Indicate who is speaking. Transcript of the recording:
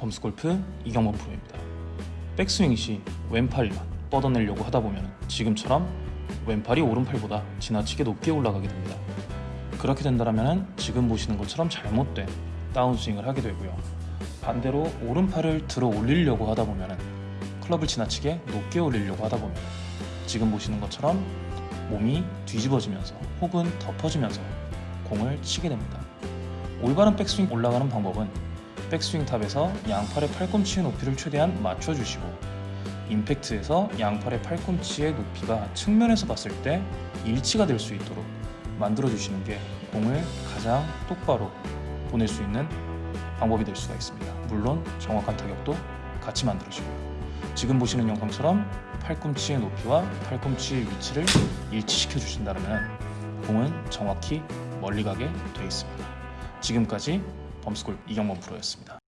Speaker 1: 범스골프 이경범 프로입니다. 백스윙 시 왼팔만 뻗어내려고 하다 보면 지금처럼 왼팔이 오른팔보다 지나치게 높게 올라가게 됩니다. 그렇게 된다면 지금 보시는 것처럼 잘못된 다운스윙을 하게 되고요. 반대로 오른팔을 들어 올리려고 하다 보면 클럽을 지나치게 높게 올리려고 하다 보면 지금 보시는 것처럼 몸이 뒤집어지면서 혹은 덮어지면서 공을 치게 됩니다. 올바른 백스윙 올라가는 방법은 백스윙 탑에서 양팔의 팔꿈치의 높이를 최대한 맞춰주시고 임팩트에서 양팔의 팔꿈치의 높이가 측면에서 봤을 때 일치가 될 수 있도록 만들어 주시는 게 공을 가장 똑바로 보낼 수 있는 방법이 될 수가 있습니다. 물론 정확한 타격도 같이 만들어주고요. 지금 보시는 영상처럼 팔꿈치의 높이와 팔꿈치의 위치를 일치시켜 주신다면 공은 정확히 멀리 가게 되어 있습니다. 지금까지 범스골 이경범 프로였습니다.